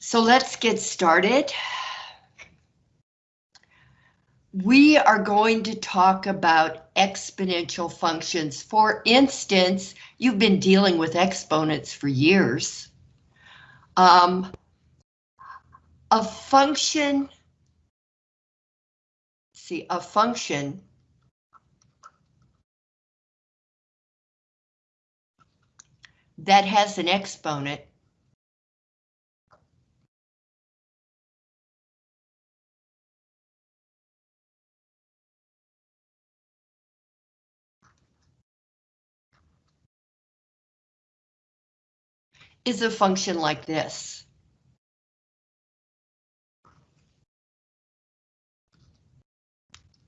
So let's get started. We are going to talk about exponential functions. For instance, you've been dealing with exponents for years. Um, a function, see, a function that has an exponent is a function like this.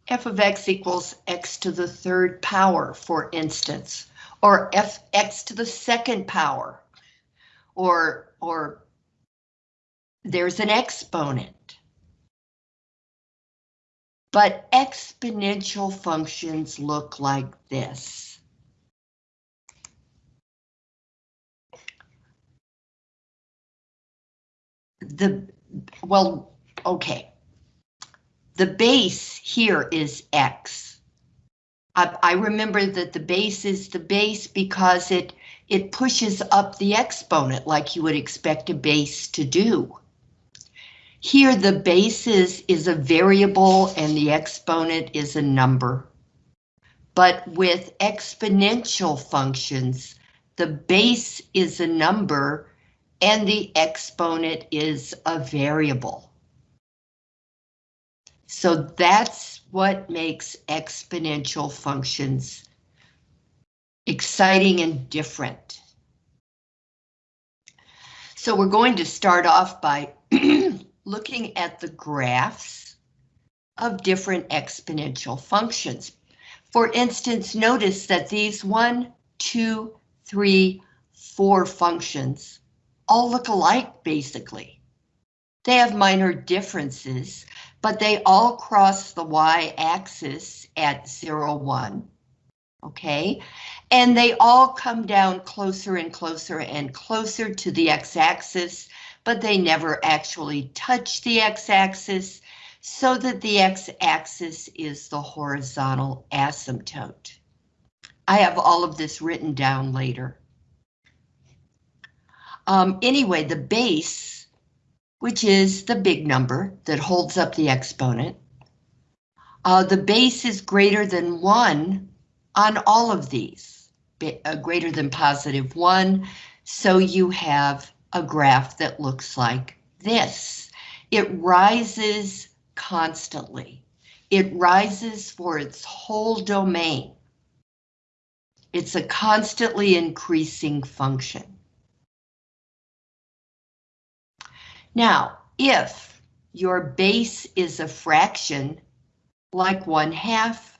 f of x equals x to the third power, for instance, or f x to the second power, or, or there's an exponent. But exponential functions look like this. The, well, okay. The base here is X. I, I remember that the base is the base because it, it pushes up the exponent like you would expect a base to do. Here the basis is a variable and the exponent is a number. But with exponential functions, the base is a number and the exponent is a variable. So that's what makes exponential functions exciting and different. So we're going to start off by looking at the graphs of different exponential functions. For instance, notice that these one, two, three, four functions all look alike, basically. They have minor differences, but they all cross the y-axis at 0, 1. Okay, and they all come down closer and closer and closer to the x-axis, but they never actually touch the x-axis, so that the x-axis is the horizontal asymptote. I have all of this written down later. Um, anyway, the base, which is the big number that holds up the exponent, uh, the base is greater than 1 on all of these, uh, greater than positive 1, so you have a graph that looks like this. It rises constantly. It rises for its whole domain. It's a constantly increasing function. Now, if your base is a fraction, like one half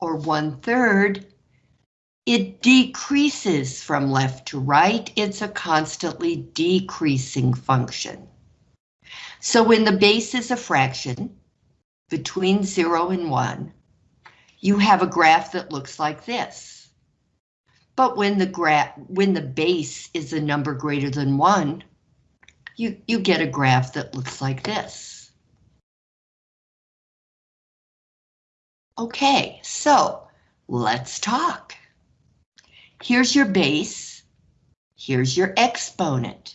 or one third, it decreases from left to right. It's a constantly decreasing function. So when the base is a fraction, between 0 and 1, you have a graph that looks like this. But when the graph when the base is a number greater than 1, you, you get a graph that looks like this. Okay, so let's talk. Here's your base, here's your exponent,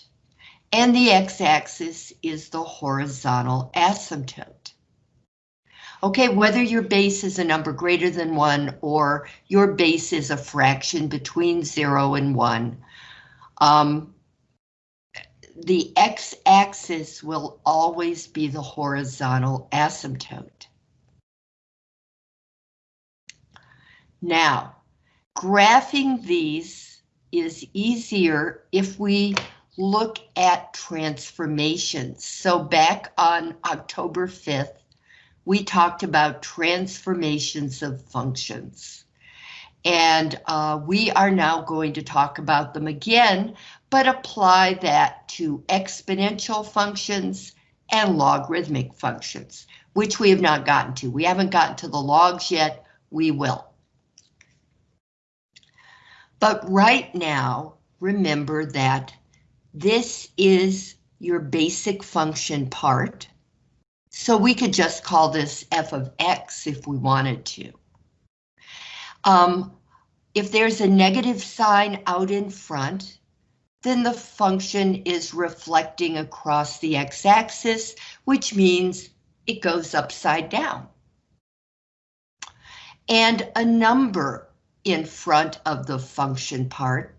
and the x-axis is the horizontal asymptote. Okay, whether your base is a number greater than 1 or your base is a fraction between 0 and 1, um, the x-axis will always be the horizontal asymptote. Now, graphing these is easier if we look at transformations. So back on October 5th, we talked about transformations of functions. And uh, we are now going to talk about them again, but apply that to exponential functions and logarithmic functions, which we have not gotten to. We haven't gotten to the logs yet, we will. But right now, remember that this is your basic function part. So we could just call this f of x if we wanted to. Um, if there's a negative sign out in front, then the function is reflecting across the x-axis, which means it goes upside down. And a number in front of the function part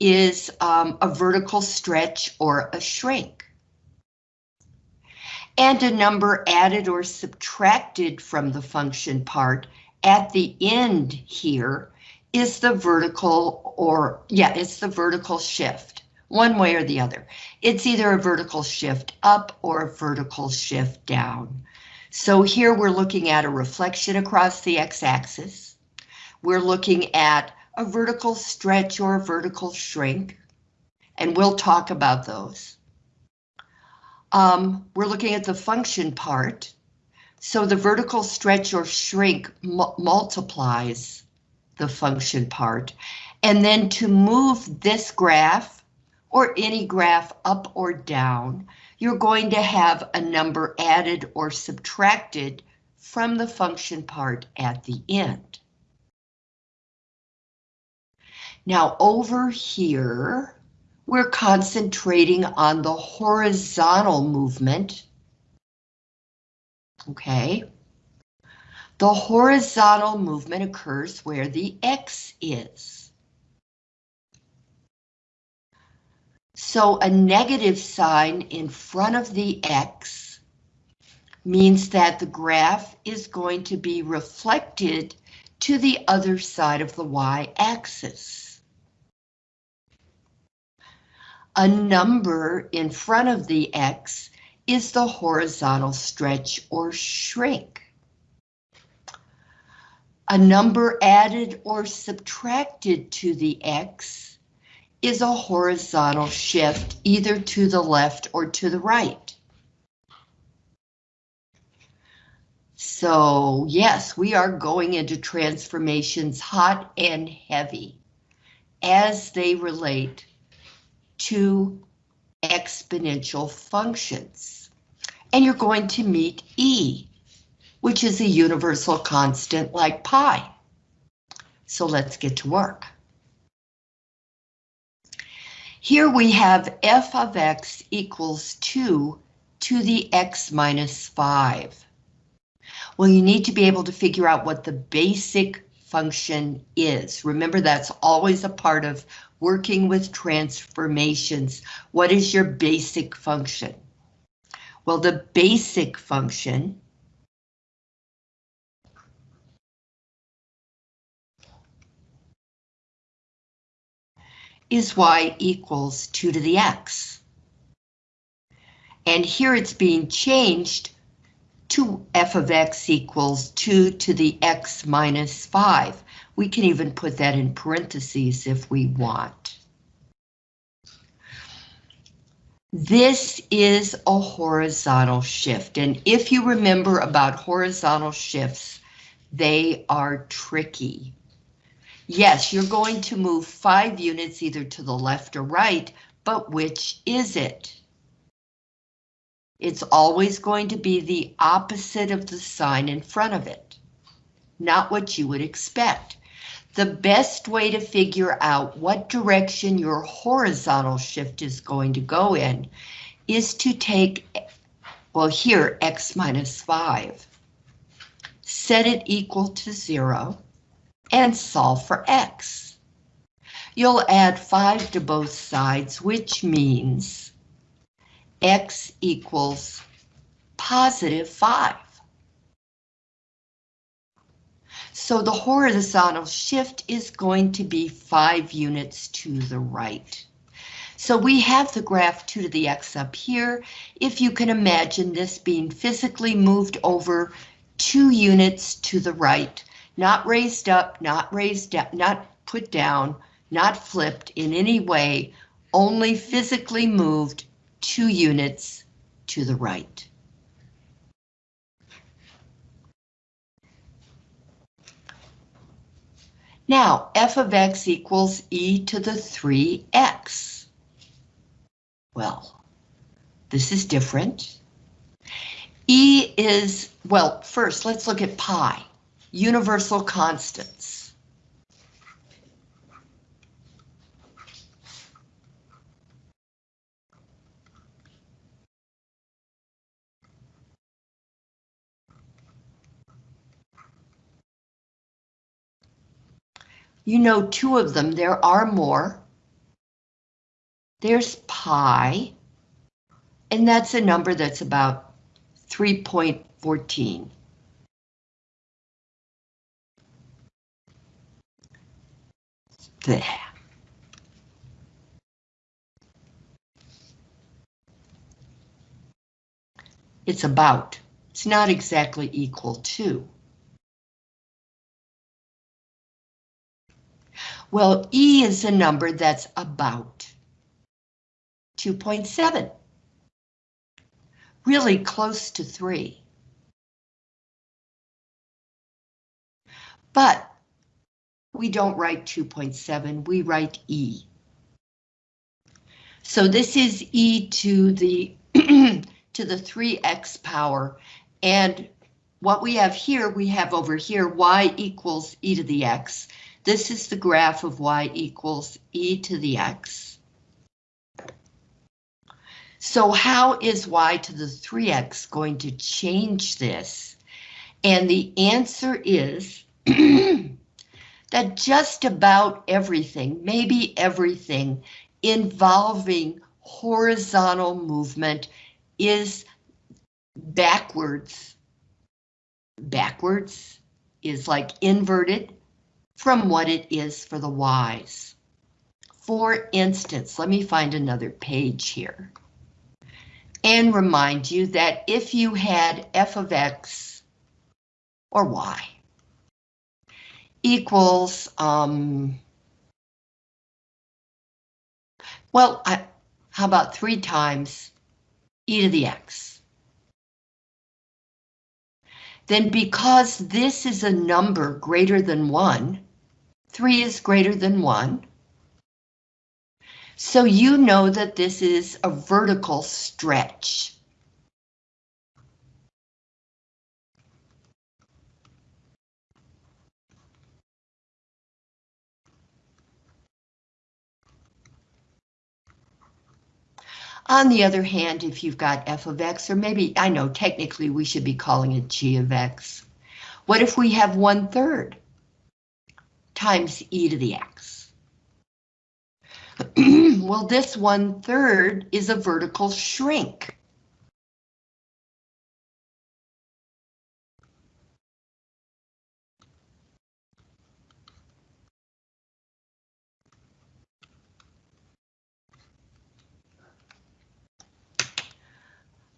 is um, a vertical stretch or a shrink. And a number added or subtracted from the function part at the end here is the vertical or, yeah, it's the vertical shift, one way or the other. It's either a vertical shift up or a vertical shift down. So here we're looking at a reflection across the x-axis. We're looking at a vertical stretch or a vertical shrink, and we'll talk about those. Um, we're looking at the function part, so the vertical stretch or shrink multiplies the function part, and then to move this graph or any graph up or down, you're going to have a number added or subtracted from the function part at the end. Now over here, we're concentrating on the horizontal movement. Okay. The horizontal movement occurs where the X is. So a negative sign in front of the X means that the graph is going to be reflected to the other side of the y-axis. A number in front of the X is the horizontal stretch or shrink. A number added or subtracted to the X is a horizontal shift either to the left or to the right. So yes, we are going into transformations hot and heavy as they relate to exponential functions. And you're going to meet E, which is a universal constant like pi. So let's get to work. Here we have f of x equals 2 to the x minus 5. Well, you need to be able to figure out what the basic function is. Remember, that's always a part of working with transformations. What is your basic function? Well, the basic function is y equals 2 to the x. And here it's being changed to f of x equals 2 to the x minus 5. We can even put that in parentheses if we want. This is a horizontal shift, and if you remember about horizontal shifts, they are tricky. Yes, you're going to move five units either to the left or right, but which is it? It's always going to be the opposite of the sign in front of it, not what you would expect. The best way to figure out what direction your horizontal shift is going to go in is to take, well here, x minus 5, set it equal to 0, and solve for x. You'll add 5 to both sides, which means x equals positive 5. So the horizontal shift is going to be five units to the right. So we have the graph 2 to the x up here. If you can imagine this being physically moved over two units to the right, not raised up, not raised up, not put down, not flipped in any way, only physically moved two units to the right. Now, f of x equals e to the 3x. Well, This is different. E is, well, first let's look at pi, universal constants. You know two of them, there are more. There's pi, and that's a number that's about 3.14. There. It's about. It's not exactly equal to. Well, E is a number that's about 2.7. Really close to 3. But we don't write 2.7, we write E. So this is E to the to the 3x power, and what we have here, we have over here y equals e to the x. This is the graph of y equals e to the x. So how is y to the 3x going to change this? And the answer is that just about everything, maybe everything, involving horizontal movement is backwards. Backwards is like inverted from what it is for the y's. For instance, let me find another page here. And remind you that if you had f of x or y equals, um, well, I, how about three times e to the x? Then because this is a number greater than 1, 3 is greater than 1. So you know that this is a vertical stretch. On the other hand, if you've got f of x, or maybe, I know technically we should be calling it g of x. What if we have one third? times e to the x. well, this one third is a vertical shrink.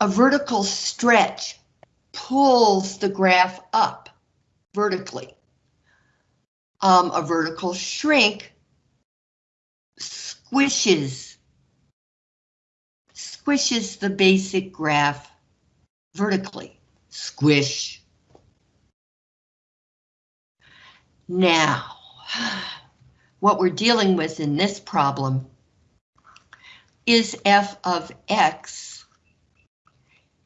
A vertical stretch pulls the graph up vertically um, a vertical shrink squishes squishes the basic graph vertically. Squish. Now, what we're dealing with in this problem is f of x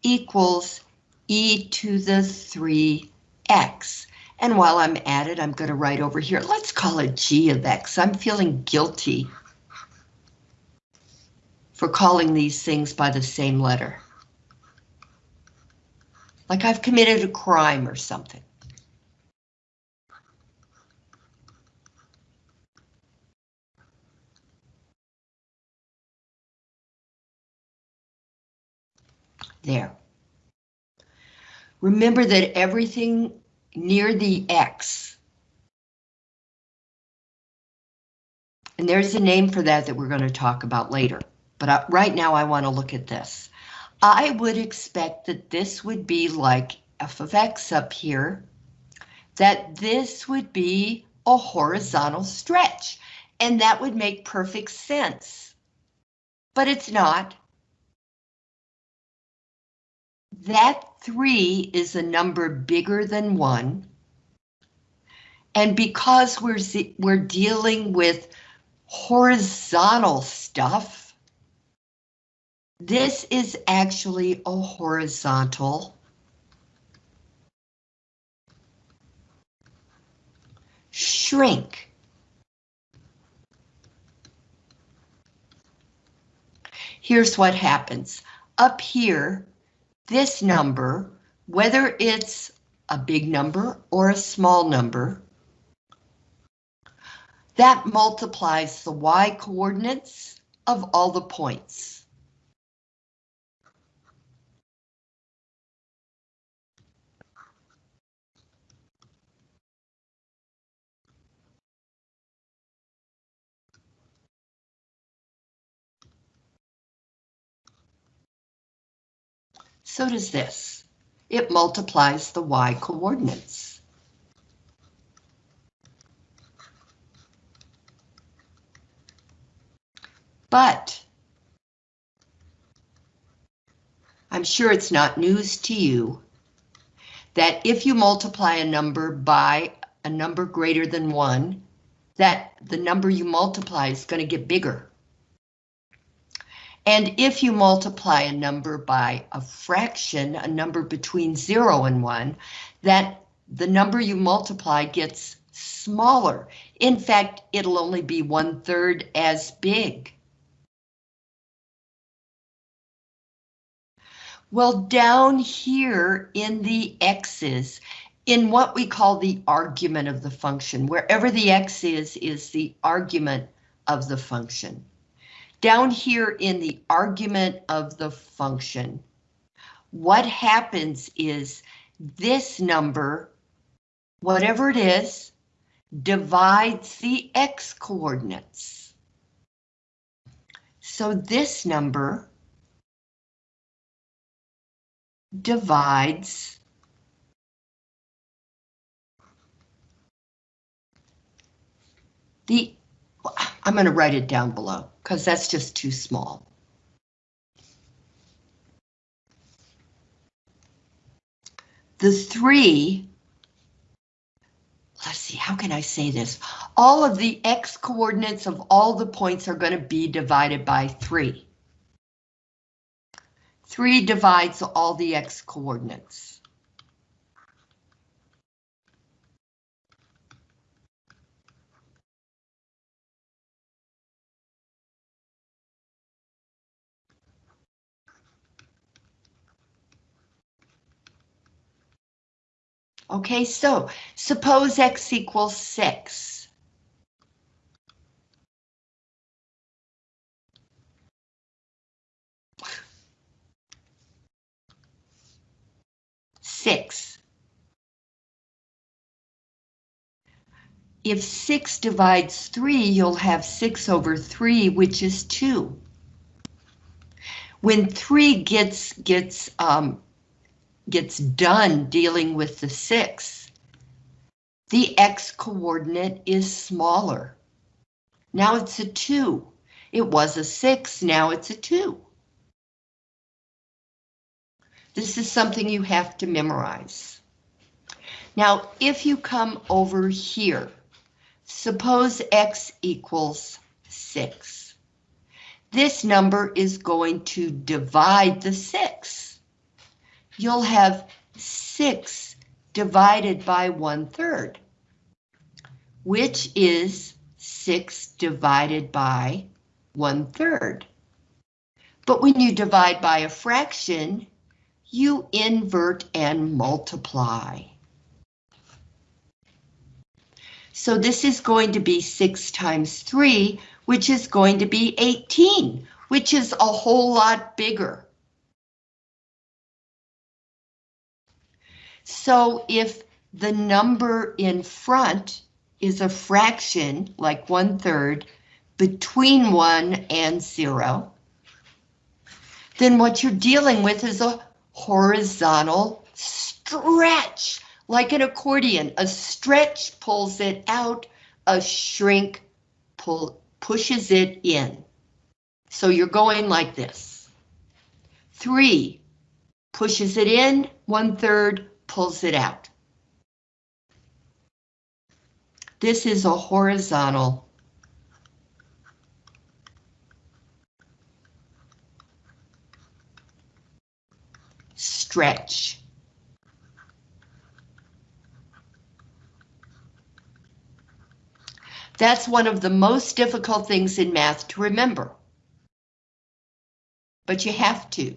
equals e to the 3x. And while I'm at it, I'm going to write over here, let's call it g of x. I'm feeling guilty for calling these things by the same letter. Like I've committed a crime or something. There. Remember that everything near the X. And there's a name for that that we're going to talk about later. But I, right now I want to look at this. I would expect that this would be like f of x up here, that this would be a horizontal stretch, and that would make perfect sense. But it's not. That 3 is a number bigger than 1. And because we're, we're dealing with horizontal stuff, This is actually a horizontal shrink. Here's what happens. Up here, this number, whether it's a big number or a small number, that multiplies the y coordinates of all the points. So does this. It multiplies the y coordinates. But I'm sure it's not news to you that if you multiply a number by a number greater than one, that the number you multiply is going to get bigger. And if you multiply a number by a fraction, a number between 0 and 1, that the number you multiply gets smaller. In fact, it'll only be one third as big. Well, down here in the x's, in what we call the argument of the function, wherever the x is, is the argument of the function. Down here in the argument of the function, what happens is this number, whatever it is, divides the x coordinates. So this number divides the, I'm going to write it down below because that's just too small. The three, let's see, how can I say this? All of the x coordinates of all the points are going to be divided by three. 3 divides all the x coordinates. Okay, so suppose x equals 6. six. If six divides three, you'll have six over three, which is two. When three gets gets um, gets done dealing with the six, the x coordinate is smaller. Now it's a two. It was a six, now it's a two. This is something you have to memorize. Now, if you come over here, suppose x equals 6. This number is going to divide the 6. You'll have 6 divided by 1 third, which is 6 divided by 1 third. But when you divide by a fraction, you invert and multiply. So this is going to be 6 times 3, which is going to be 18, which is a whole lot bigger. So if the number in front is a fraction, like one third, between 1 and 0, then what you're dealing with is a horizontal stretch, like an accordion. A stretch pulls it out, a shrink pull, pushes it in. So you're going like this. Three pushes it in, one third pulls it out. This is a horizontal stretch. That's one of the most difficult things in math to remember. But you have to.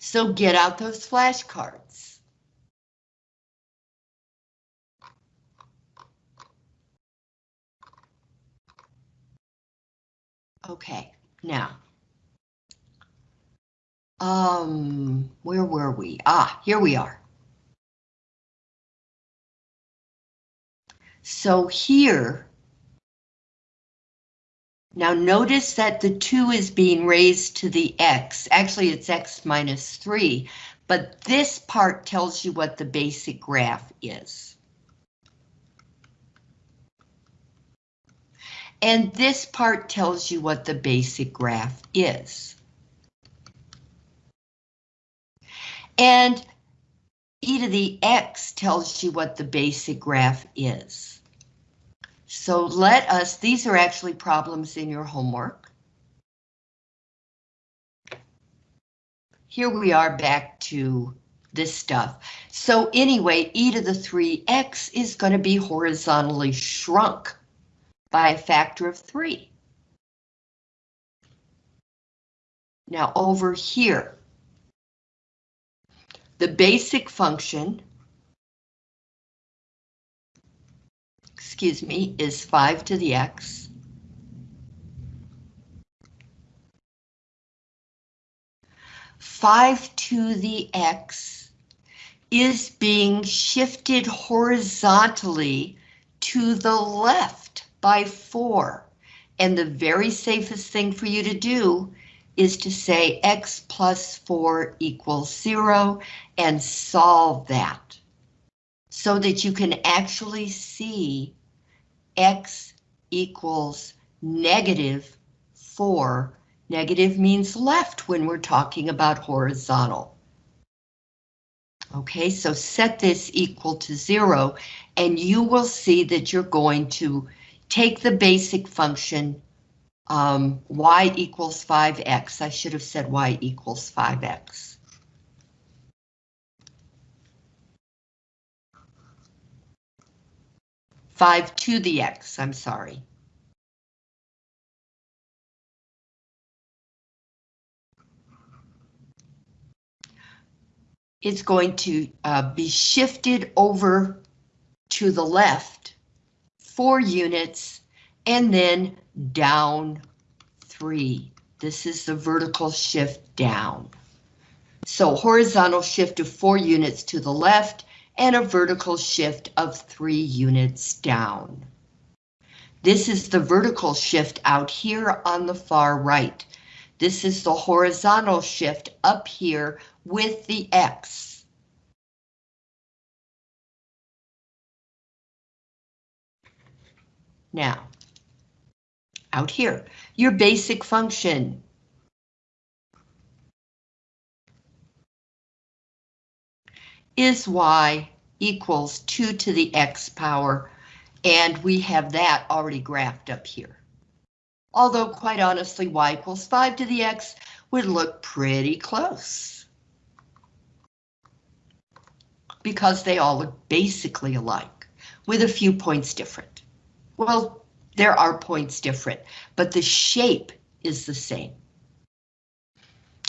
So get out those flashcards. Okay, now. Um, where were we? Ah, here we are. So here, now notice that the 2 is being raised to the x. Actually, it's x minus 3, but this part tells you what the basic graph is. And this part tells you what the basic graph is. And e to the x tells you what the basic graph is. So let us, these are actually problems in your homework. Here we are back to this stuff. So anyway, e to the 3x is going to be horizontally shrunk by a factor of 3. Now over here, the basic function excuse me, is 5 to the x. Five to the x is being shifted horizontally to the left by four. And the very safest thing for you to do is to say x plus 4 equals 0 and solve that so that you can actually see x equals negative 4. Negative means left when we're talking about horizontal. Okay, so set this equal to 0, and you will see that you're going to take the basic function um, y equals 5x. I should have said y equals 5x. 5 to the x, I'm sorry. It's going to uh, be shifted over to the left four units and then down three. This is the vertical shift down. So horizontal shift of four units to the left and a vertical shift of three units down. This is the vertical shift out here on the far right. This is the horizontal shift up here with the X. Now, out here, your basic function is y equals 2 to the x power, and we have that already graphed up here. Although, quite honestly, y equals 5 to the x would look pretty close. Because they all look basically alike, with a few points different. Well, there are points different, but the shape is the same.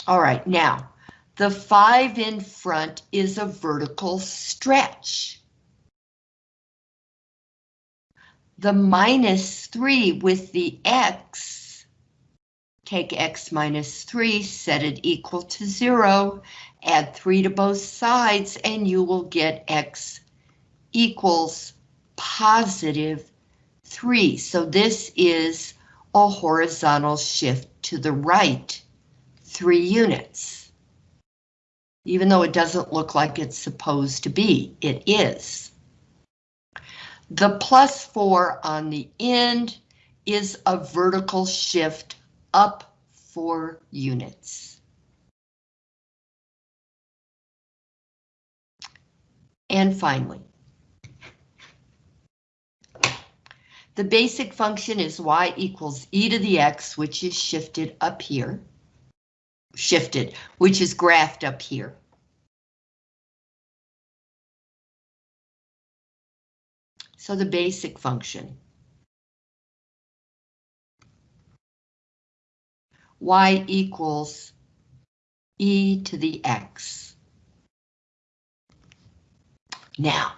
All right, now, the 5 in front is a vertical stretch. The minus 3 with the x, take x minus 3, set it equal to 0, add 3 to both sides, and you will get x equals positive 3. So this is a horizontal shift to the right, 3 units even though it doesn't look like it's supposed to be, it is. The plus four on the end is a vertical shift up four units. And finally, The basic function is y equals e to the x, which is shifted up here. Shifted, which is graphed up here. So the basic function. y equals e to the x. Now,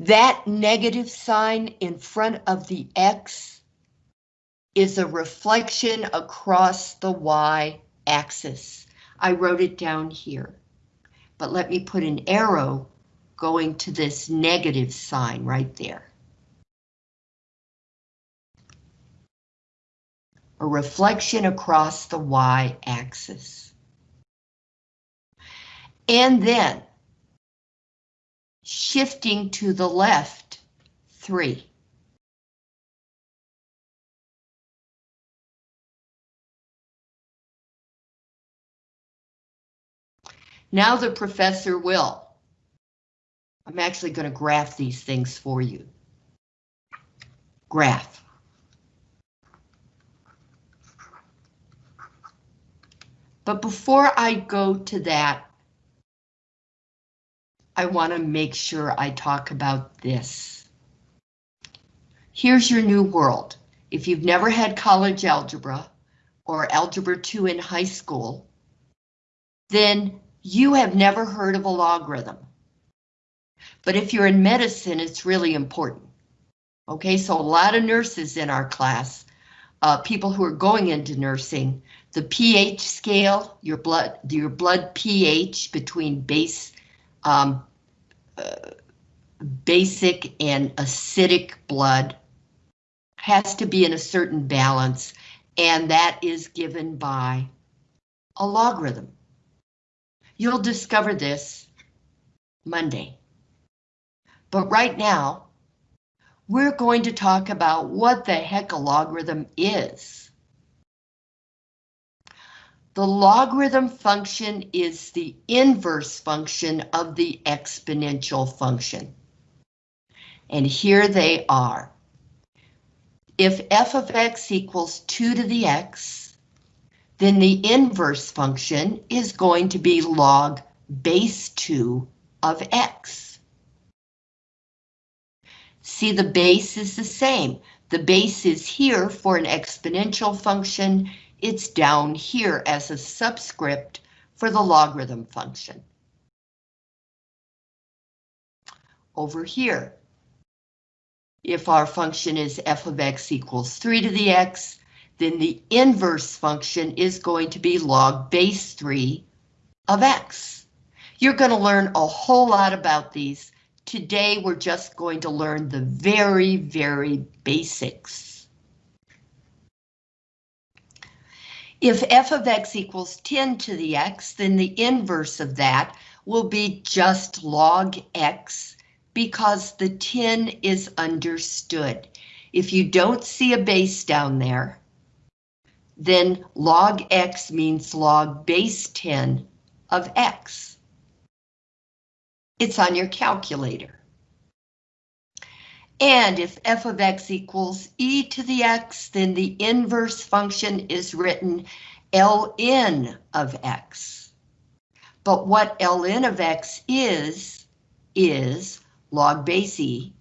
that negative sign in front of the x is a reflection across the y-axis. I wrote it down here, but let me put an arrow going to this negative sign right there. A reflection across the y-axis. And then shifting to the left, 3. Now the professor will. I'm actually going to graph these things for you. Graph. But before I go to that, I want to make sure I talk about this. Here's your new world. If you've never had college algebra or algebra 2 in high school, then you have never heard of a logarithm. But if you're in medicine, it's really important. Okay, so a lot of nurses in our class, uh, people who are going into nursing, the pH scale, your blood, your blood pH between base um, basic and acidic blood has to be in a certain balance, and that is given by a logarithm. You'll discover this Monday. But right now, we're going to talk about what the heck a logarithm is. The logarithm function is the inverse function of the exponential function. And here they are. If f of x equals 2 to the x, then the inverse function is going to be log base 2 of x. See, the base is the same. The base is here for an exponential function it's down here as a subscript for the logarithm function. Over here, if our function is f of x equals 3 to the x, then the inverse function is going to be log base 3 of x. You're going to learn a whole lot about these. Today, we're just going to learn the very, very basics. If f of x equals 10 to the x, then the inverse of that will be just log x because the 10 is understood. If you don't see a base down there, then log x means log base 10 of x. It's on your calculator. And if f of x equals e to the x, then the inverse function is written ln of x. But what ln of x is, is log base e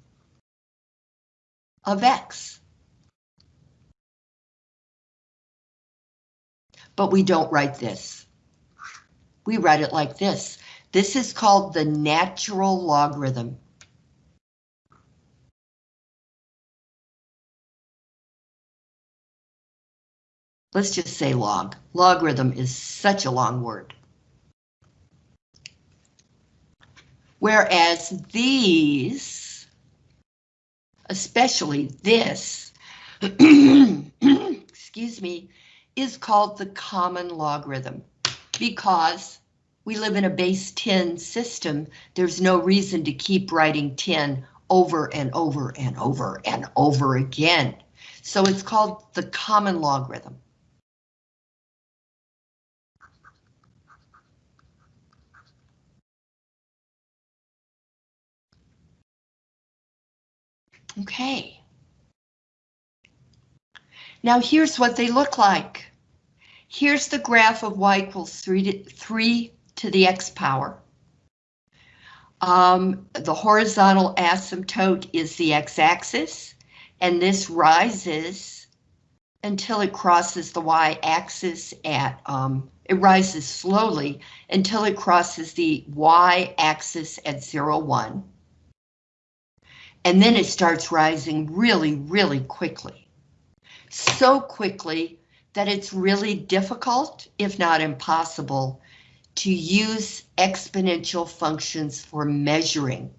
of x. But we don't write this. We write it like this. This is called the natural logarithm. Let's just say log. Logarithm is such a long word. Whereas these, especially this, excuse me, is called the common logarithm because we live in a base 10 system. There's no reason to keep writing 10 over and over and over and over again. So it's called the common logarithm. Okay. Now here's what they look like. Here's the graph of y equals 3 to, 3 to the x power. Um, the horizontal asymptote is the x-axis, and this rises until it crosses the y-axis at, um, it rises slowly until it crosses the y-axis at 0, 1. And then it starts rising really, really quickly. So quickly that it's really difficult, if not impossible, to use exponential functions for measuring.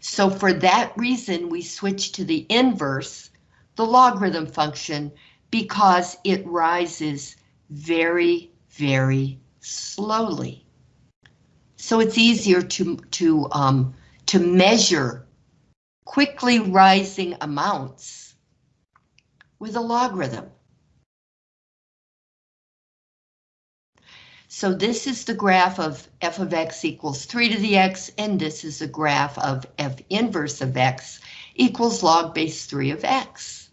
So for that reason, we switch to the inverse, the logarithm function, because it rises very, very slowly. So it's easier to, to, um, to measure quickly rising amounts with a logarithm. So this is the graph of f of x equals 3 to the x, and this is a graph of f inverse of x equals log base 3 of x.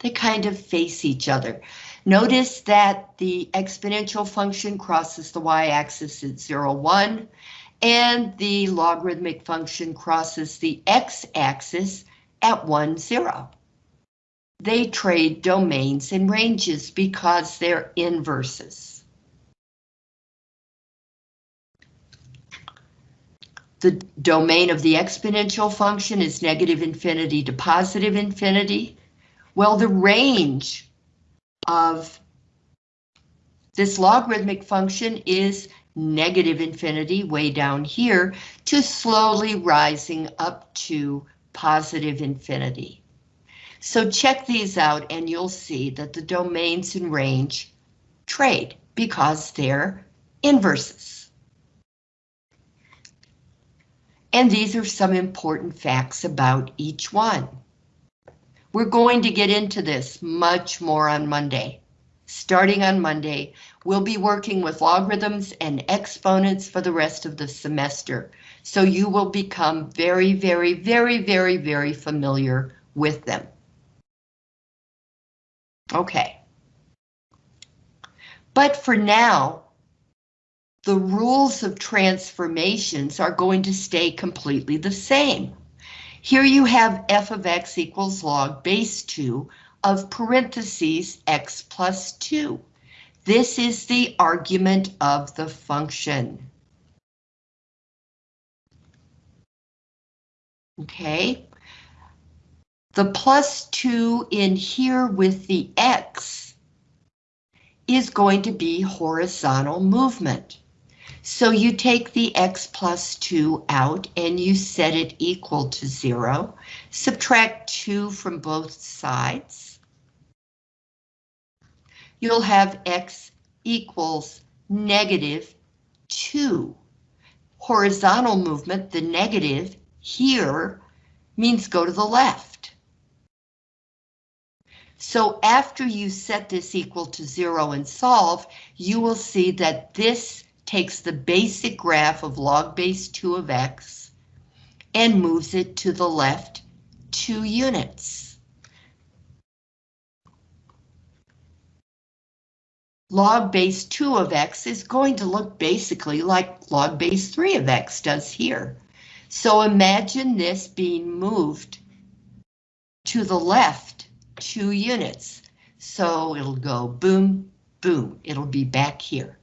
They kind of face each other. Notice that the exponential function crosses the y-axis at 0, 1, and the logarithmic function crosses the x-axis at 1, 0. They trade domains and ranges because they're inverses. The domain of the exponential function is negative infinity to positive infinity. Well, the range of this logarithmic function is negative infinity way down here to slowly rising up to positive infinity. So check these out and you'll see that the domains and range trade because they're inverses. And these are some important facts about each one. We're going to get into this much more on Monday. Starting on Monday, we'll be working with logarithms and exponents for the rest of the semester. So you will become very, very, very, very, very familiar with them. Okay. But for now, the rules of transformations are going to stay completely the same. Here you have f of x equals log base 2 of parentheses x plus 2. This is the argument of the function. Okay. The plus 2 in here with the x is going to be horizontal movement. So you take the x plus 2 out and you set it equal to 0. Subtract 2 from both sides. You'll have x equals negative 2. Horizontal movement, the negative here, means go to the left. So after you set this equal to 0 and solve, you will see that this takes the basic graph of log base 2 of x and moves it to the left two units. Log base 2 of x is going to look basically like log base 3 of x does here. So imagine this being moved to the left two units. So it'll go boom, boom, it'll be back here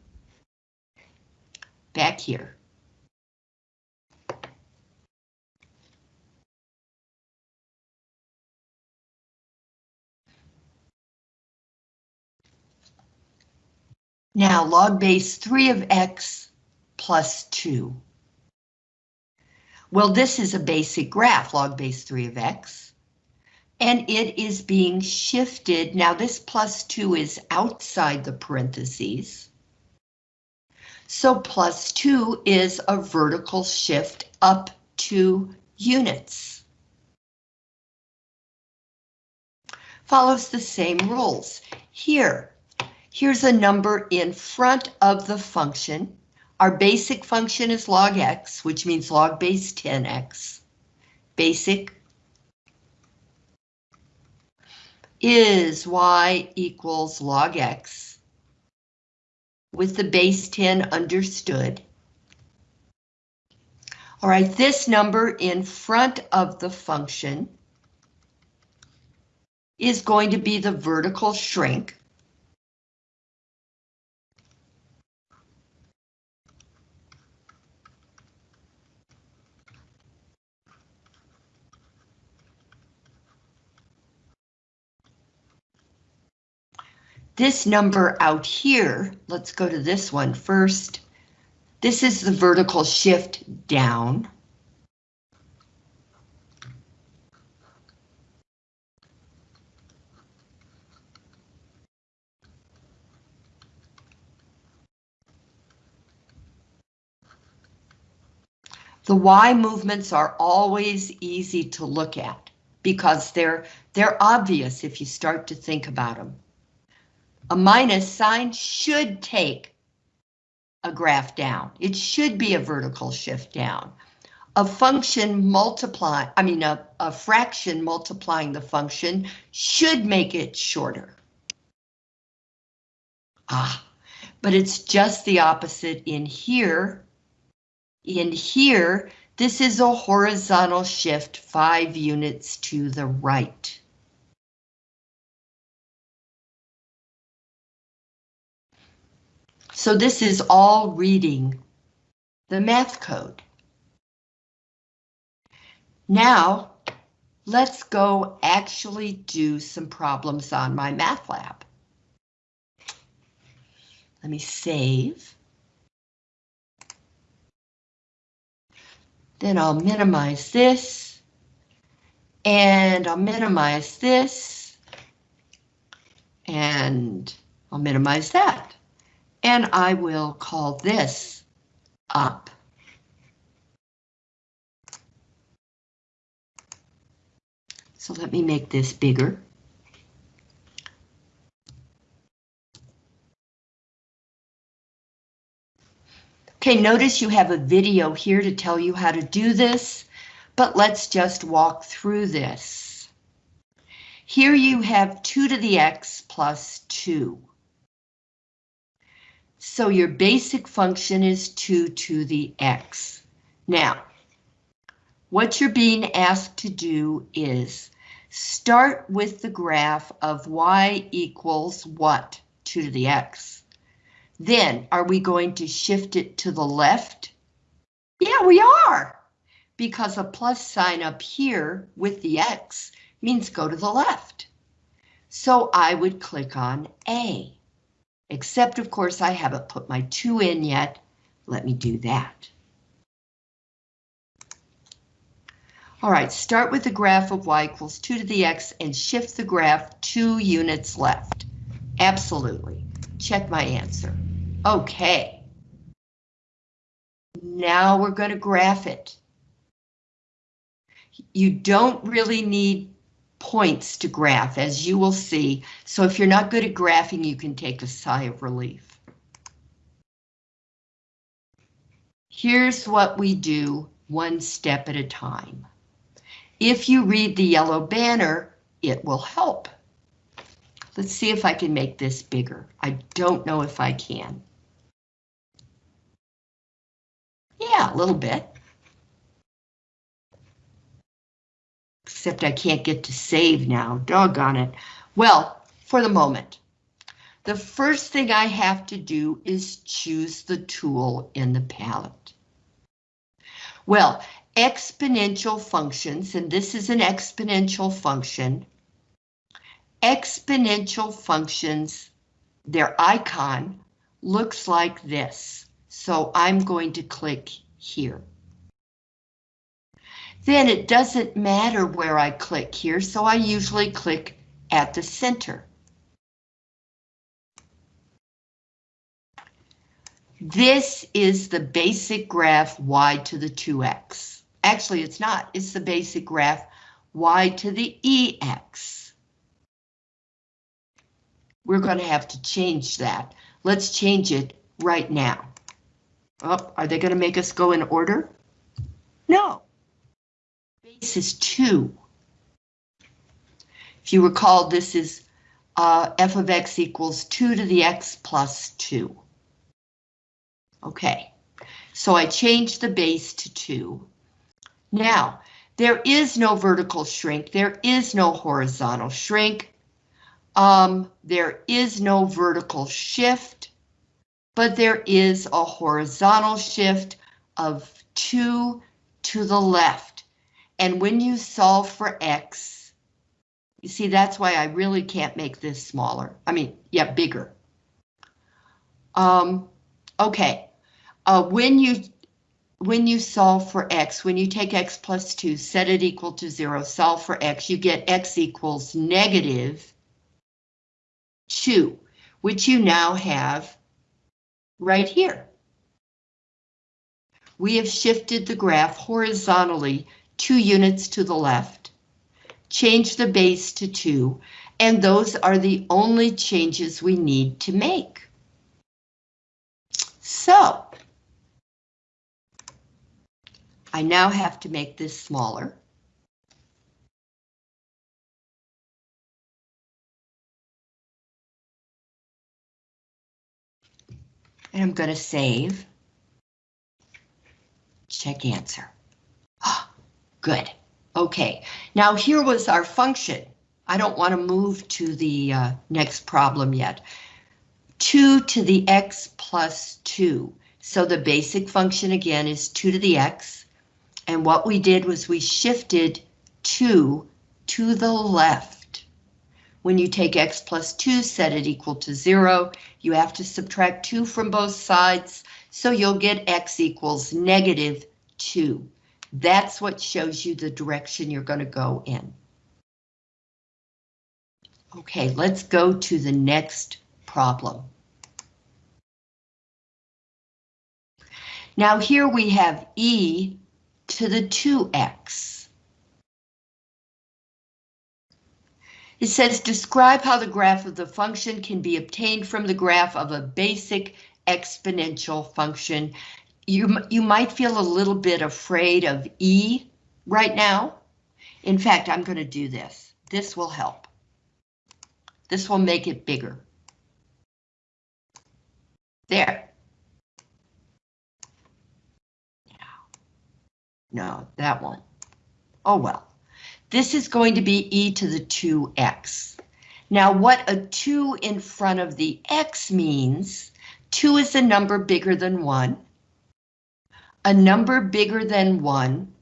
back here. Now log base 3 of x plus 2. Well, this is a basic graph, log base 3 of x. And it is being shifted. Now this plus 2 is outside the parentheses. So plus 2 is a vertical shift up two units. Follows the same rules. Here, here's a number in front of the function. Our basic function is log x, which means log base 10x. Basic is y equals log x with the base 10 understood. All right, this number in front of the function is going to be the vertical shrink. This number out here, let's go to this one first. This is the vertical shift down. The Y movements are always easy to look at because they're they're obvious if you start to think about them. A minus sign should take a graph down. It should be a vertical shift down. A function multiply, I mean a, a fraction multiplying the function should make it shorter. Ah, but it's just the opposite in here. In here, this is a horizontal shift five units to the right. So this is all reading the math code. Now, let's go actually do some problems on my math lab. Let me save. Then I'll minimize this. And I'll minimize this. And I'll minimize that. And I will call this up. So let me make this bigger. Okay, notice you have a video here to tell you how to do this, but let's just walk through this. Here you have 2 to the x plus 2. So your basic function is 2 to the x. Now, what you're being asked to do is start with the graph of y equals what? 2 to the x. Then, are we going to shift it to the left? Yeah, we are, because a plus sign up here with the X means go to the left. So I would click on A, except of course I haven't put my 2 in yet. Let me do that. All right, start with the graph of y equals 2 to the x and shift the graph 2 units left. Absolutely. Check my answer. Okay. Now we're going to graph it. You don't really need points to graph, as you will see. So if you're not good at graphing, you can take a sigh of relief. Here's what we do one step at a time. If you read the yellow banner, it will help. Let's see if I can make this bigger. I don't know if I can. Yeah, a little bit. Except I can't get to save now, doggone it. Well, for the moment, the first thing I have to do is choose the tool in the palette. Well, exponential functions, and this is an exponential function. Exponential functions, their icon looks like this. So I'm going to click here. Then it doesn't matter where I click here, so I usually click at the center. This is the basic graph y to the 2x. Actually, it's not. It's the basic graph y to the ex. We're going to have to change that. Let's change it right now. Oh, are they going to make us go in order? No. Base is 2. If you recall, this is uh, f of x equals 2 to the x plus 2. Okay, so I changed the base to 2. Now, there is no vertical shrink, there is no horizontal shrink, um, there is no vertical shift, but there is a horizontal shift of 2 to the left. And when you solve for X, you see that's why I really can't make this smaller. I mean, yeah, bigger. Um, okay, uh, when you when you solve for x, when you take x plus 2, set it equal to 0, solve for x, you get x equals negative 2, which you now have right here. We have shifted the graph horizontally two units to the left, change the base to 2, and those are the only changes we need to make. So, I now have to make this smaller. And I'm going to save. Check answer. Good. Okay, now here was our function. I don't want to move to the uh, next problem yet. 2 to the x plus 2. So the basic function again is 2 to the x. And what we did was we shifted 2 to the left. When you take x plus 2, set it equal to 0, you have to subtract 2 from both sides, so you'll get x equals negative 2. That's what shows you the direction you're going to go in. Okay, let's go to the next problem. Now here we have e to the 2x. It says describe how the graph of the function can be obtained from the graph of a basic exponential function. You, you might feel a little bit afraid of E right now. In fact, I'm going to do this. This will help. This will make it bigger. There. No, that won't. Oh well. This is going to be e to the 2x. Now what a 2 in front of the x means, 2 is a number bigger than 1. A number bigger than 1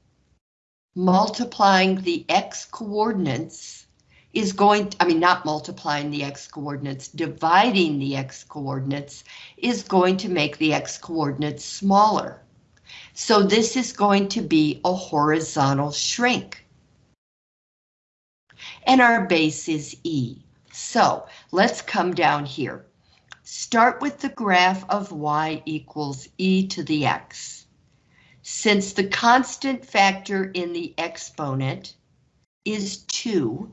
multiplying the x coordinates is going, I mean not multiplying the x coordinates, dividing the x coordinates is going to make the x coordinates smaller. So this is going to be a horizontal shrink. And our base is E. So let's come down here. Start with the graph of y equals e to the x. Since the constant factor in the exponent is 2,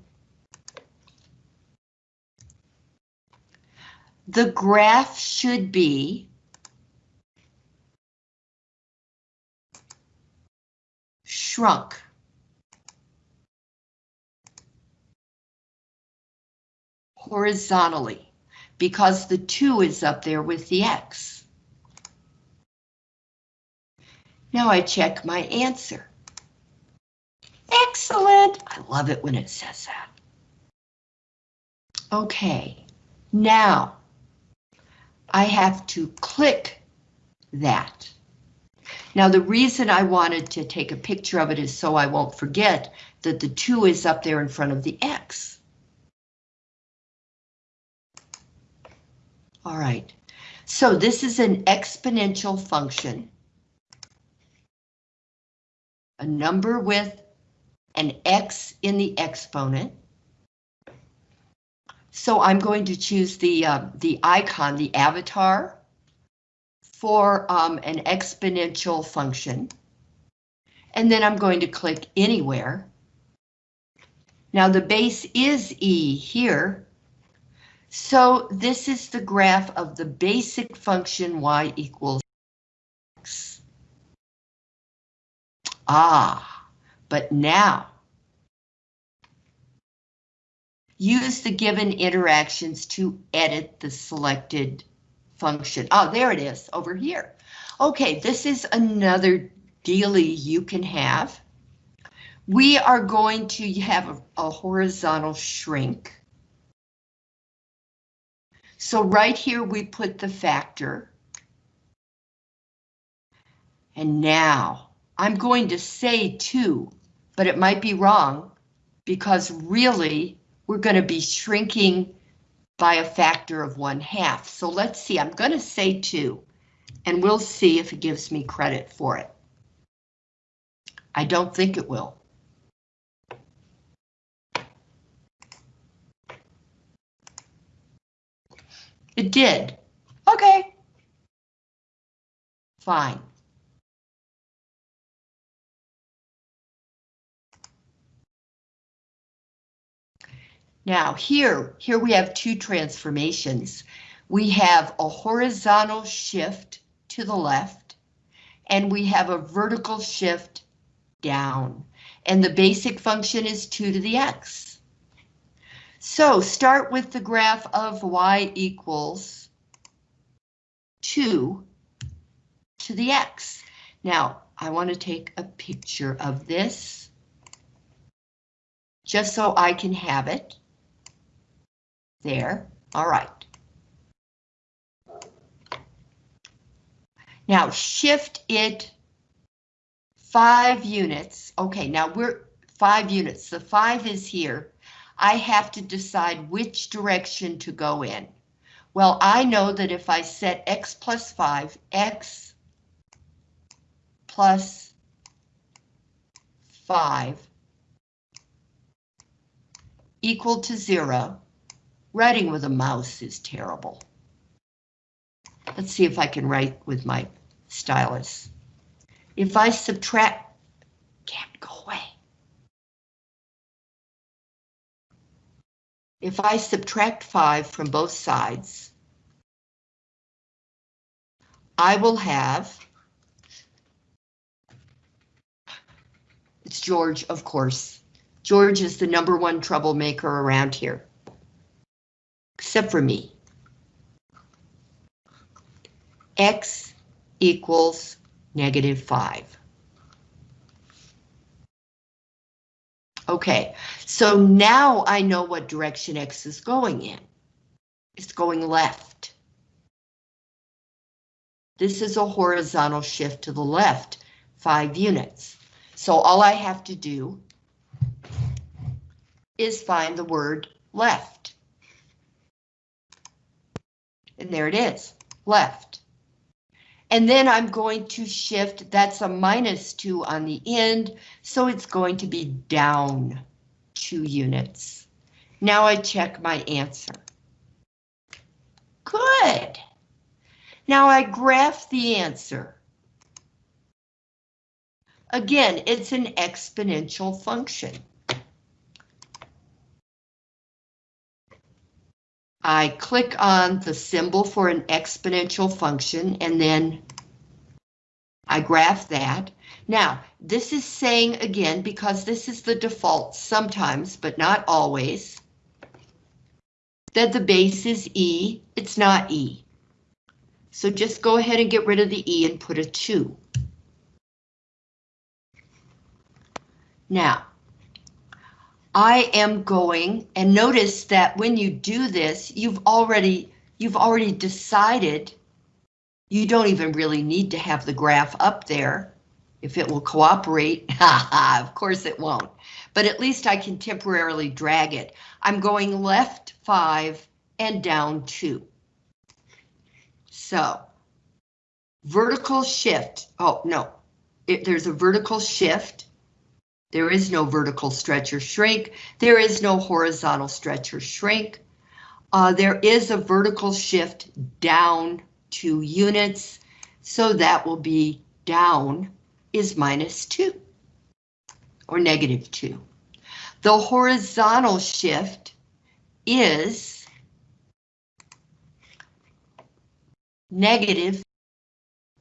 the graph should be shrunk. Horizontally, because the 2 is up there with the x. Now I check my answer. Excellent! I love it when it says that. Okay, now I have to click that. Now the reason I wanted to take a picture of it is so I won't forget that the 2 is up there in front of the x. All right, so this is an exponential function. A number with an x in the exponent. So I'm going to choose the uh, the icon, the avatar for um, an exponential function. And then I'm going to click anywhere. Now the base is E here. So this is the graph of the basic function y equals x. Ah, but now use the given interactions to edit the selected function. Oh, there it is over here. Okay, this is another dealie you can have. we are going to have a, a horizontal shrink. So right here we put the factor. And now I'm going to say 2, but it might be wrong because really we're going to be shrinking by a factor of 1 half. So let's see, I'm going to say 2 and we'll see if it gives me credit for it. I don't think it will. It did. Okay. Fine. Now here, here we have two transformations. We have a horizontal shift to the left, and we have a vertical shift down. And the basic function is 2 to the x. So start with the graph of y equals 2 to the x. Now, I want to take a picture of this just so I can have it. There, all right. Now shift it five units. Okay, now we're five units. The five is here. I have to decide which direction to go in. Well, I know that if I set x plus 5, x plus 5 equal to 0, Writing with a mouse is terrible. Let's see if I can write with my stylus. If I subtract, can't go away. If I subtract 5 from both sides, I will have, it's George, of course. George is the number one troublemaker around here except for me. X equals negative 5. Okay, so now I know what direction X is going in. It's going left. This is a horizontal shift to the left, 5 units. So all I have to do is find the word left. And there it is, left. And then I'm going to shift, that's a minus two on the end, so it's going to be down two units. Now I check my answer. Good. Now I graph the answer. Again, it's an exponential function. I click on the symbol for an exponential function and then I graph that. Now, this is saying again, because this is the default sometimes, but not always, that the base is E, it's not E. So just go ahead and get rid of the E and put a 2. Now, I am going, and notice that when you do this, you've already, you've already decided you don't even really need to have the graph up there. If it will cooperate, of course it won't, but at least I can temporarily drag it. I'm going left five and down two. So, vertical shift, oh no, it, there's a vertical shift there is no vertical stretch or shrink. There is no horizontal stretch or shrink. Uh, there is a vertical shift down two units, so that will be down is minus two or negative two. The horizontal shift is negative.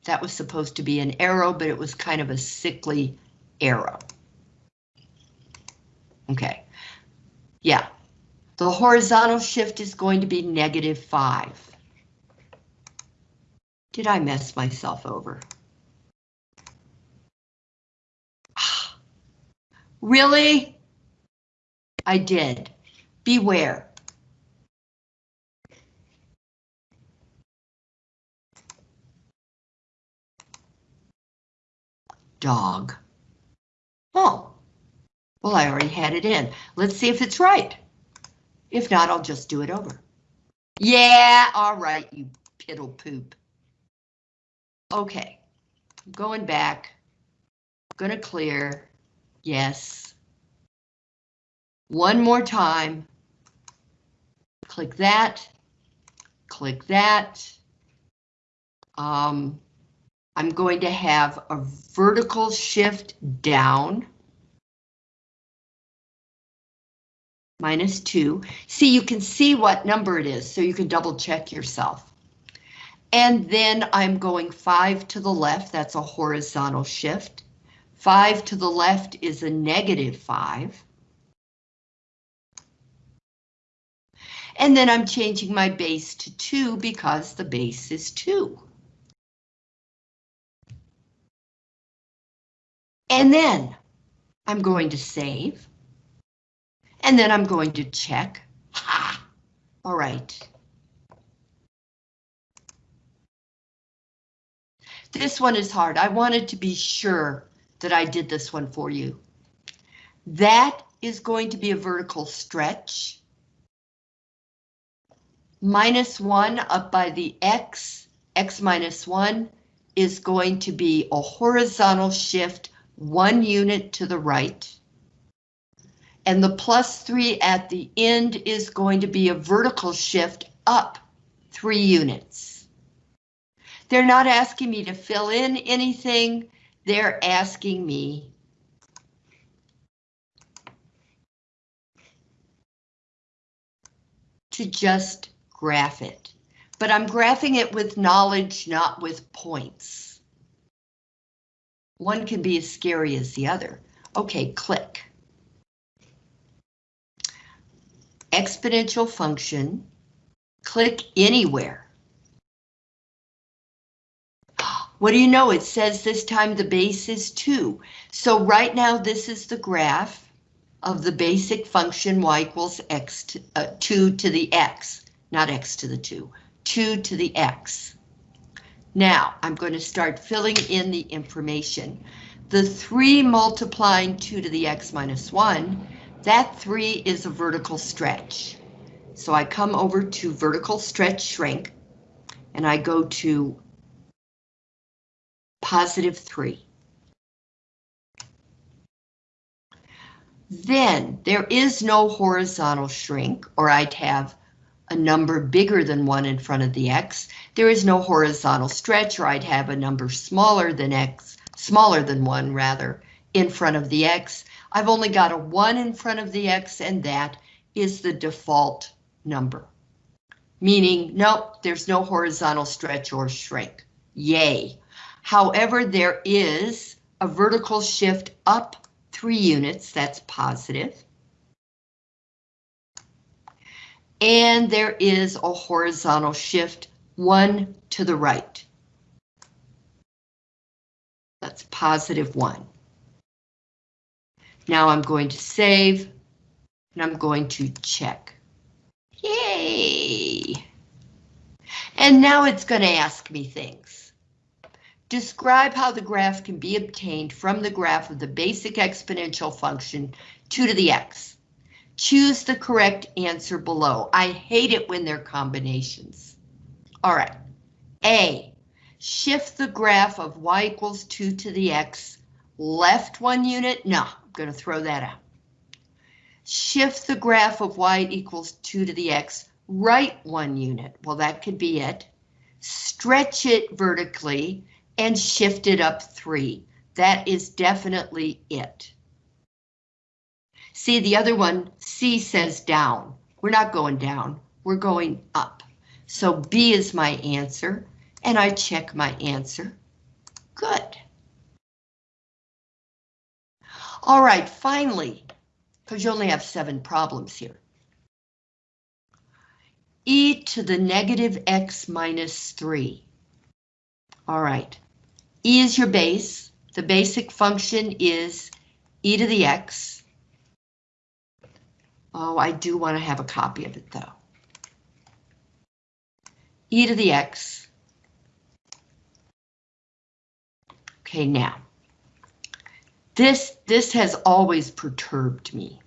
That was supposed to be an arrow, but it was kind of a sickly arrow. Okay, yeah, the horizontal shift is going to be negative five. Did I mess myself over? Really? I did. Beware. Dog. Oh, well, I already had it in. Let's see if it's right. If not, I'll just do it over. Yeah, all right, you piddle poop. Okay, going back, gonna clear, yes. One more time. Click that, click that. Um, I'm going to have a vertical shift down. Minus two. See, you can see what number it is, so you can double check yourself. And then I'm going five to the left, that's a horizontal shift. Five to the left is a negative five. And then I'm changing my base to two because the base is two. And then I'm going to save. And then I'm going to check. Ha! All right. This one is hard. I wanted to be sure that I did this one for you. That is going to be a vertical stretch. Minus one up by the X, X minus one is going to be a horizontal shift one unit to the right. And the plus three at the end is going to be a vertical shift up three units. They're not asking me to fill in anything. They're asking me to just graph it. But I'm graphing it with knowledge, not with points. One can be as scary as the other. Okay, click. Exponential function, click anywhere. What do you know? It says this time the base is 2. So right now this is the graph of the basic function y equals x to, uh, 2 to the x, not x to the 2, 2 to the x. Now, I'm going to start filling in the information. The 3 multiplying 2 to the x minus 1, that 3 is a vertical stretch. So I come over to vertical stretch shrink, and I go to positive 3. Then there is no horizontal shrink, or I'd have a number bigger than 1 in front of the x. There is no horizontal stretch, or I'd have a number smaller than x, smaller than 1 rather, in front of the x. I've only got a 1 in front of the x, and that is the default number. Meaning, nope, there's no horizontal stretch or shrink. Yay. However, there is a vertical shift up 3 units, that's positive. and there is a horizontal shift one to the right. That's positive one. Now I'm going to save and I'm going to check. Yay! And now it's going to ask me things. Describe how the graph can be obtained from the graph of the basic exponential function 2 to the x. Choose the correct answer below. I hate it when they're combinations. All right. A, shift the graph of y equals 2 to the x left one unit. No, going to throw that out. Shift the graph of y equals 2 to the x right one unit. Well, that could be it. Stretch it vertically and shift it up 3. That is definitely it. See, the other one, C says down. We're not going down, we're going up. So B is my answer, and I check my answer. Good. All right, finally, because you only have seven problems here. e to the negative x minus 3. All right, e is your base. The basic function is e to the x. Oh, I do want to have a copy of it though. e to the x. Okay, now. This, this has always perturbed me.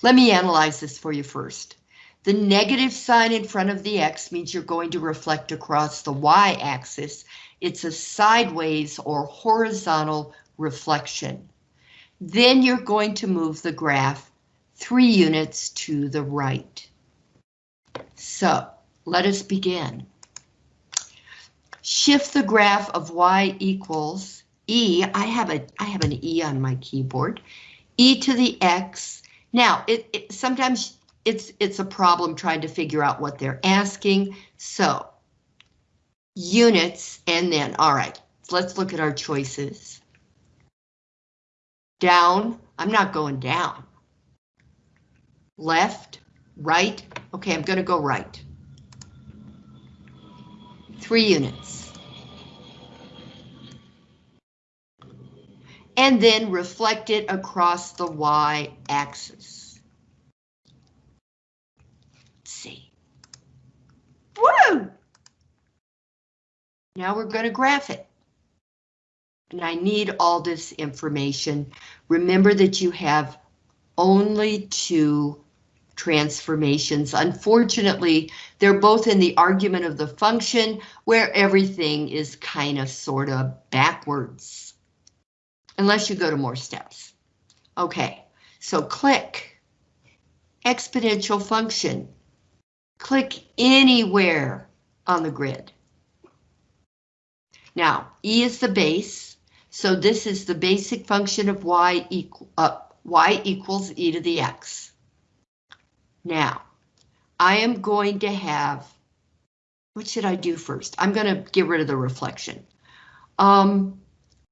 Let me analyze this for you first. The negative sign in front of the X means you're going to reflect across the Y axis. It's a sideways or horizontal reflection. Then you're going to move the graph three units to the right. So let us begin. Shift the graph of Y equals E. I have a I have an E on my keyboard. E to the X. Now, it, it sometimes it's it's a problem trying to figure out what they're asking. So units and then all right, let's look at our choices. Down, I'm not going down. Left, right, okay, I'm gonna go right. Three units. And then reflect it across the y-axis. see. Woo! Now we're going to graph it. And I need all this information. Remember that you have only two transformations. Unfortunately, they're both in the argument of the function where everything is kind of sort of backwards. Unless you go to more steps. Okay, so click exponential function. Click anywhere on the grid. Now, E is the base, so this is the basic function of y, equal, uh, y equals e to the x. Now, I am going to have, what should I do first? I'm going to get rid of the reflection. Um,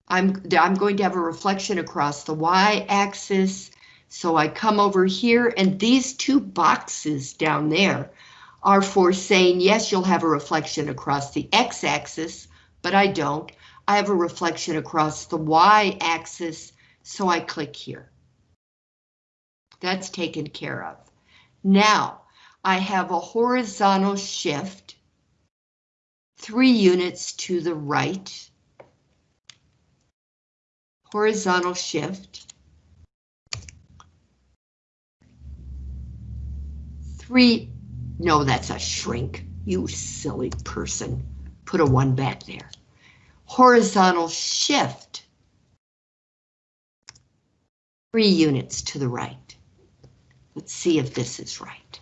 I'm, I'm going to have a reflection across the y-axis, so I come over here and these two boxes down there are for saying, yes, you'll have a reflection across the x-axis, but I don't. I have a reflection across the y-axis, so I click here. That's taken care of. Now, I have a horizontal shift, three units to the right. Horizontal shift. Three no, that's a shrink. You silly person. Put a one back there. Horizontal shift. Three units to the right. Let's see if this is right.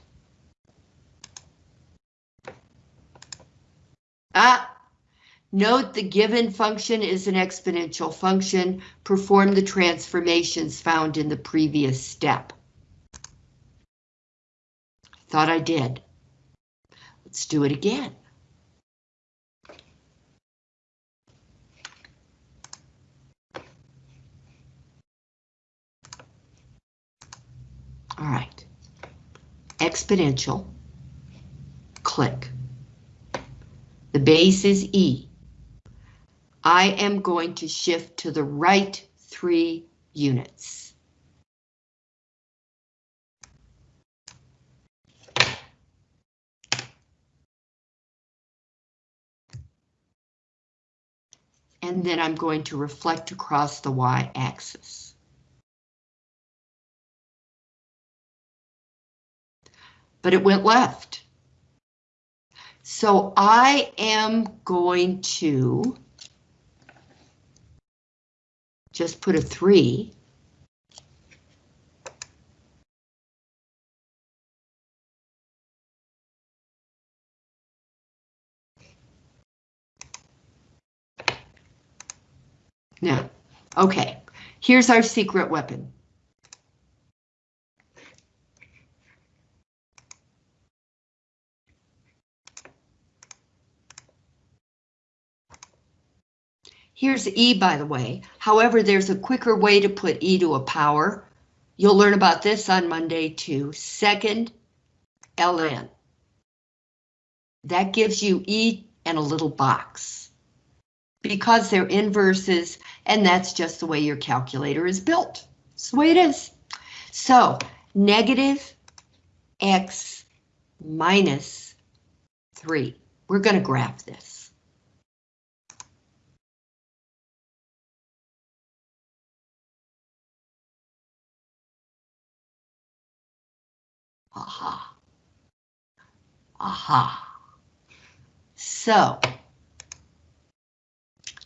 Ah, note the given function is an exponential function. Perform the transformations found in the previous step. Thought I did. Let's do it again. All right, exponential, click. The base is E. I am going to shift to the right three units. and then I'm going to reflect across the y-axis. But it went left. So I am going to just put a three Now, okay, here's our secret weapon. Here's E, by the way. However, there's a quicker way to put E to a power. You'll learn about this on Monday too. Second, ln. That gives you E and a little box because they're inverses, and that's just the way your calculator is built. That's the way it is. So negative x minus 3. We're going to graph this. Aha. Aha. So,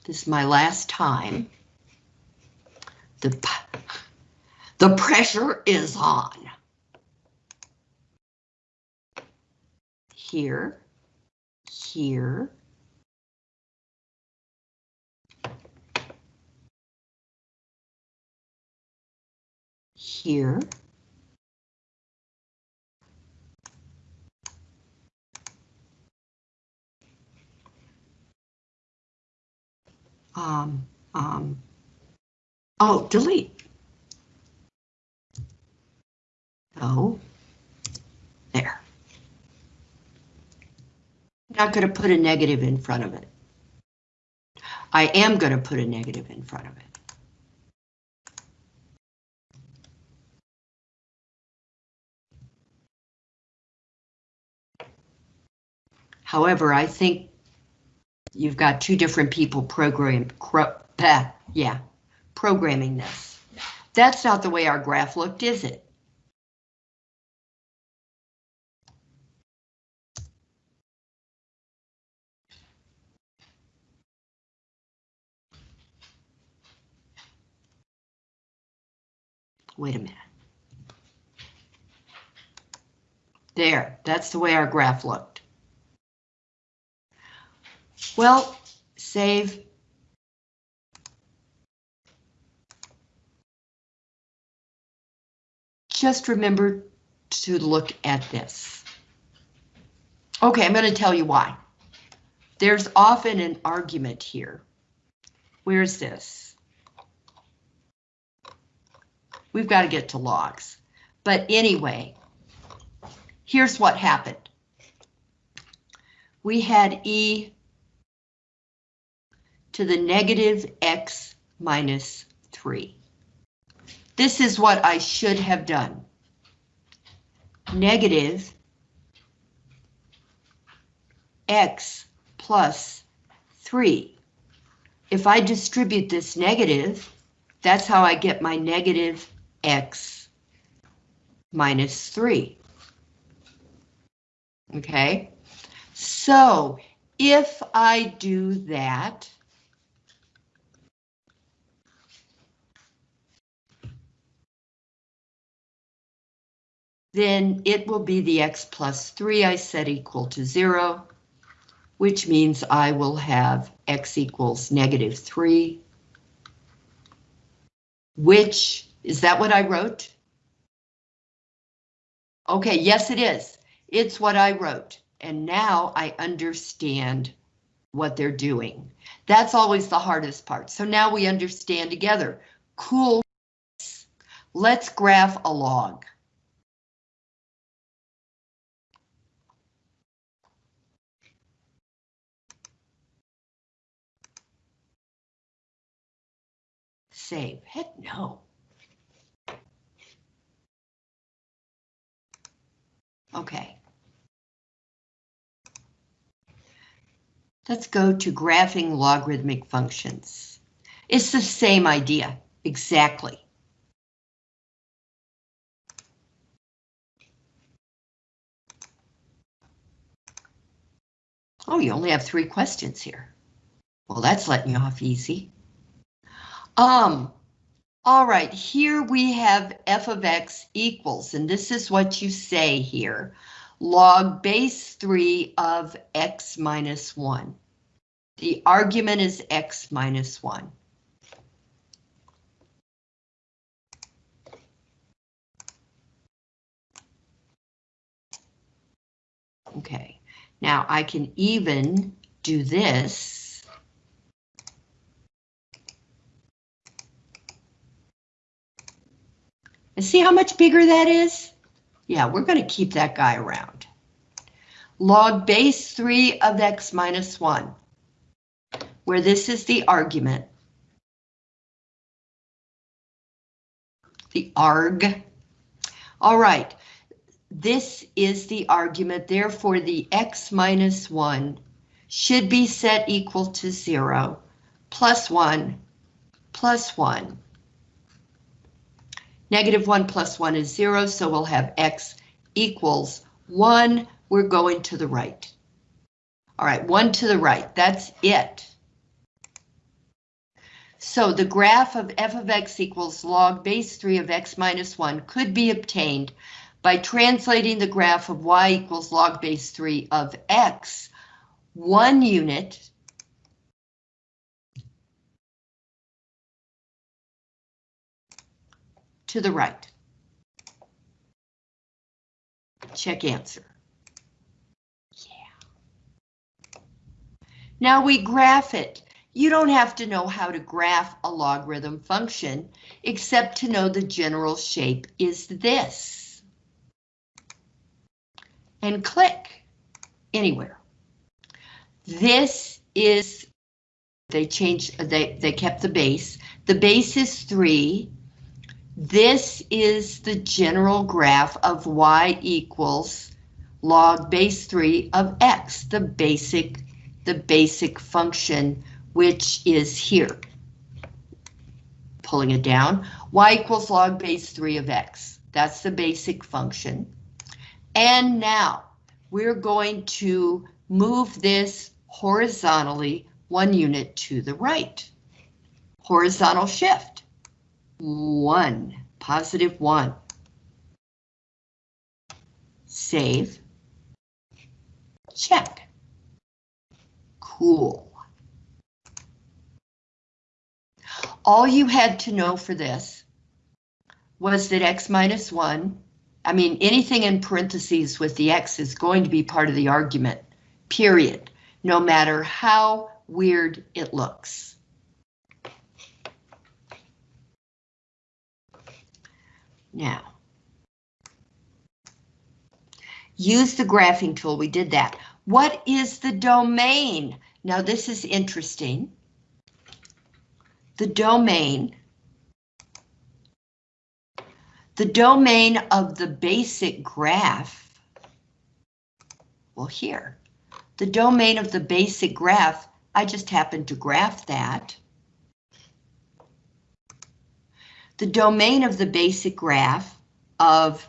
this is my last time. The, the pressure is on. Here, here. Here. Um, um, oh, delete. Oh, there. Not going to put a negative in front of it. I am going to put a negative in front of it. However, I think you've got two different people program, yeah, programming this. That's not the way our graph looked, is it? Wait a minute. There, that's the way our graph looked. Well, save. Just remember to look at this. Okay, I'm going to tell you why. There's often an argument here. Where's this? We've got to get to logs. But anyway, here's what happened. We had E to the negative x minus 3. This is what I should have done. Negative x plus 3. If I distribute this negative, that's how I get my negative x minus 3. Okay, so if I do that, then it will be the x plus 3 I set equal to 0, which means I will have x equals negative 3, which, is that what I wrote? Okay, yes it is. It's what I wrote, and now I understand what they're doing. That's always the hardest part. So now we understand together. Cool. Let's graph a log. Save? Heck no. Okay. Let's go to graphing logarithmic functions. It's the same idea, exactly. Oh, you only have three questions here. Well, that's letting you off easy. Um, all right, here we have f of x equals, and this is what you say here, log base 3 of x minus 1. The argument is x minus 1. Okay, now I can even do this. And see how much bigger that is? Yeah, we're going to keep that guy around. Log base 3 of x minus 1, where this is the argument. the arg. All right, this is the argument, therefore the x minus 1 should be set equal to 0, plus 1, plus 1. Negative 1 plus 1 is 0, so we'll have x equals 1. We're going to the right. All right, 1 to the right, that's it. So the graph of f of x equals log base 3 of x minus 1 could be obtained by translating the graph of y equals log base 3 of x one unit to the right. Check answer. Yeah. Now we graph it. You don't have to know how to graph a logarithm function, except to know the general shape is this. And click anywhere. This is, they changed, they, they kept the base. The base is three. This is the general graph of y equals log base 3 of x, the basic, the basic function, which is here. Pulling it down, y equals log base 3 of x. That's the basic function. And now we're going to move this horizontally one unit to the right. Horizontal shift one, positive one. Save. Check. Cool. All you had to know for this was that x minus 1, I mean, anything in parentheses with the x is going to be part of the argument, period, no matter how weird it looks. Now, use the graphing tool, we did that. What is the domain? Now this is interesting. The domain, the domain of the basic graph, well here, the domain of the basic graph, I just happened to graph that. The domain of the basic graph of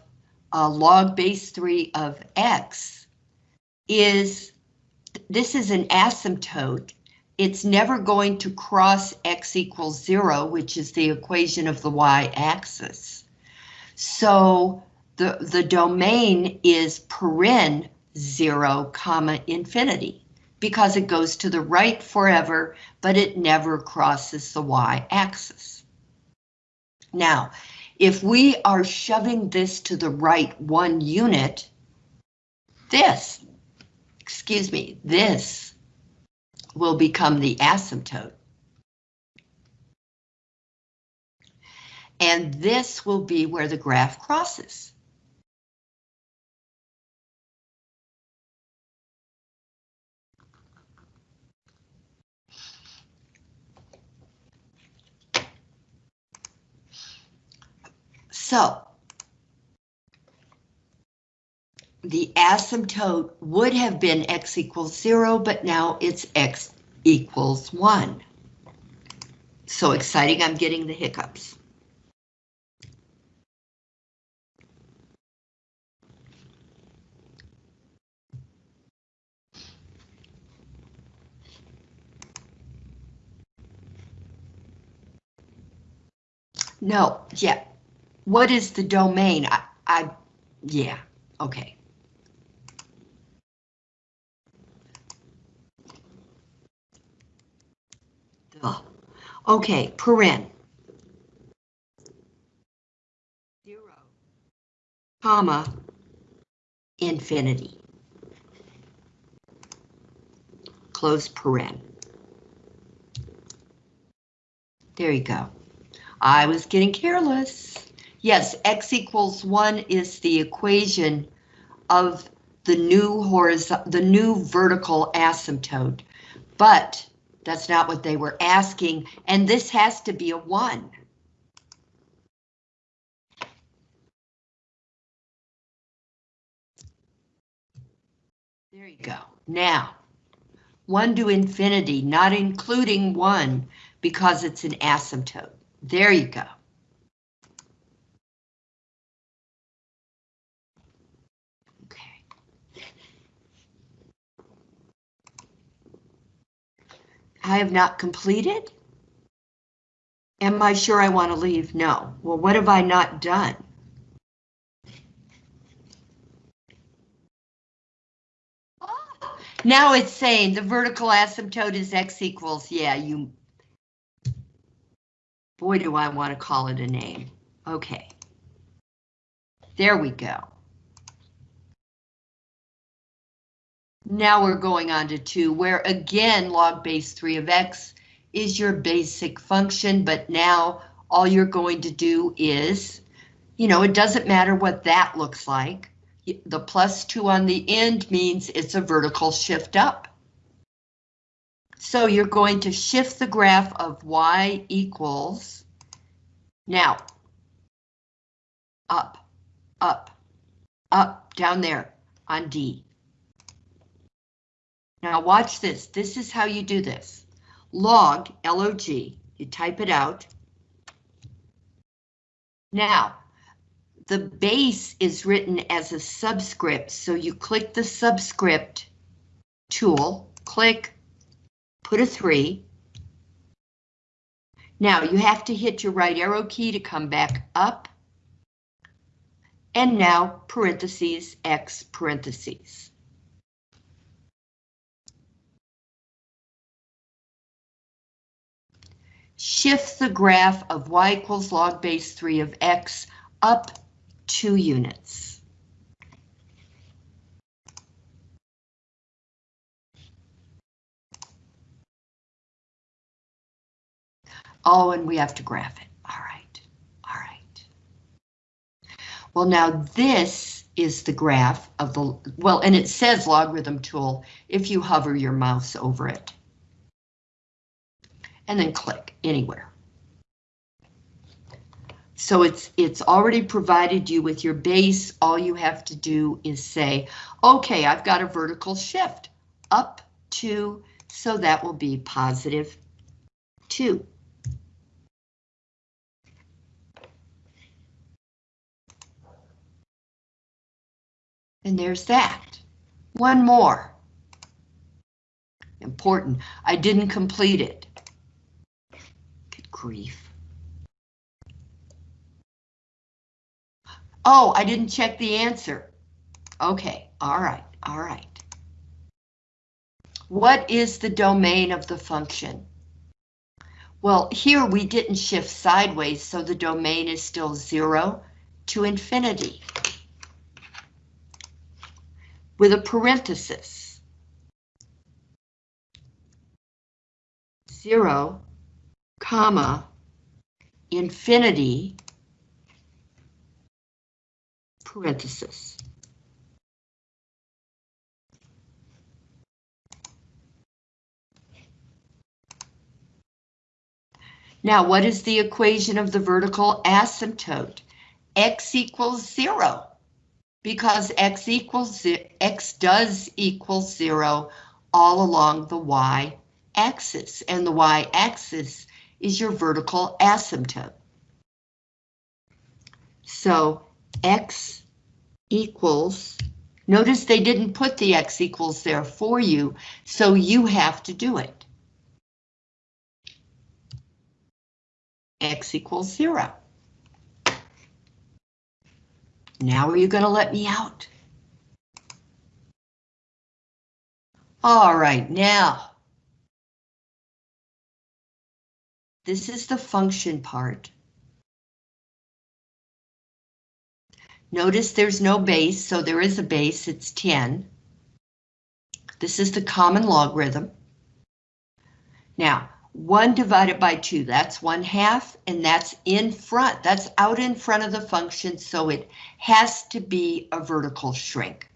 uh, log base 3 of x is, this is an asymptote. It's never going to cross x equals 0, which is the equation of the y-axis. So the, the domain is paren 0, comma, infinity, because it goes to the right forever, but it never crosses the y-axis. Now, if we are shoving this to the right one unit, this, excuse me, this will become the asymptote. And this will be where the graph crosses. So the asymptote would have been x equals zero, but now it's x equals one. So exciting, I'm getting the hiccups. No, yeah, what is the domain? I, I yeah, okay. Okay, paren. Zero, comma, infinity. Close paren. There you go. I was getting careless. Yes, x equals 1 is the equation of the new horizontal, the new vertical asymptote, but that's not what they were asking, and this has to be a 1. There you go. Now, 1 to infinity, not including 1, because it's an asymptote. There you go. I have not completed? Am I sure I want to leave? No. Well, what have I not done? Oh, now it's saying the vertical asymptote is x equals, yeah, you... Boy, do I want to call it a name. Okay. There we go. Now we're going on to 2, where again log base 3 of x is your basic function, but now all you're going to do is, you know, it doesn't matter what that looks like the plus two on the end means it's a vertical shift up. So you're going to shift the graph of y equals, now, up, up, up, down there on D. Now watch this, this is how you do this. Log, L-O-G, you type it out. Now, the base is written as a subscript, so you click the subscript tool, click, put a 3. Now you have to hit your right arrow key to come back up. And now parentheses, x parentheses. Shift the graph of y equals log base 3 of x up two units. Oh, and we have to graph it. All right, all right. Well, now this is the graph of the, well, and it says logarithm tool if you hover your mouse over it. And then click anywhere. So it's it's already provided you with your base. All you have two do is say, okay, I've got a vertical shift up to, so that will be positive two. And there's that. One more. Important. I didn't complete it. Grief. Oh, I didn't check the answer. Okay, all right, all right. What is the domain of the function? Well, here we didn't shift sideways, so the domain is still zero to infinity. With a parenthesis. Zero, comma, infinity, parenthesis. Now, what is the equation of the vertical asymptote? x equals zero, because x equals x does equal zero all along the y-axis, and the y-axis is your vertical asymptote. So x equals, notice they didn't put the x equals there for you, so you have to do it. x equals zero. Now are you going to let me out? All right, now. This is the function part. Notice there's no base, so there is a base, it's 10. This is the common logarithm. Now, 1 divided by 2, that's 1 half, and that's in front, that's out in front of the function, so it has to be a vertical shrink.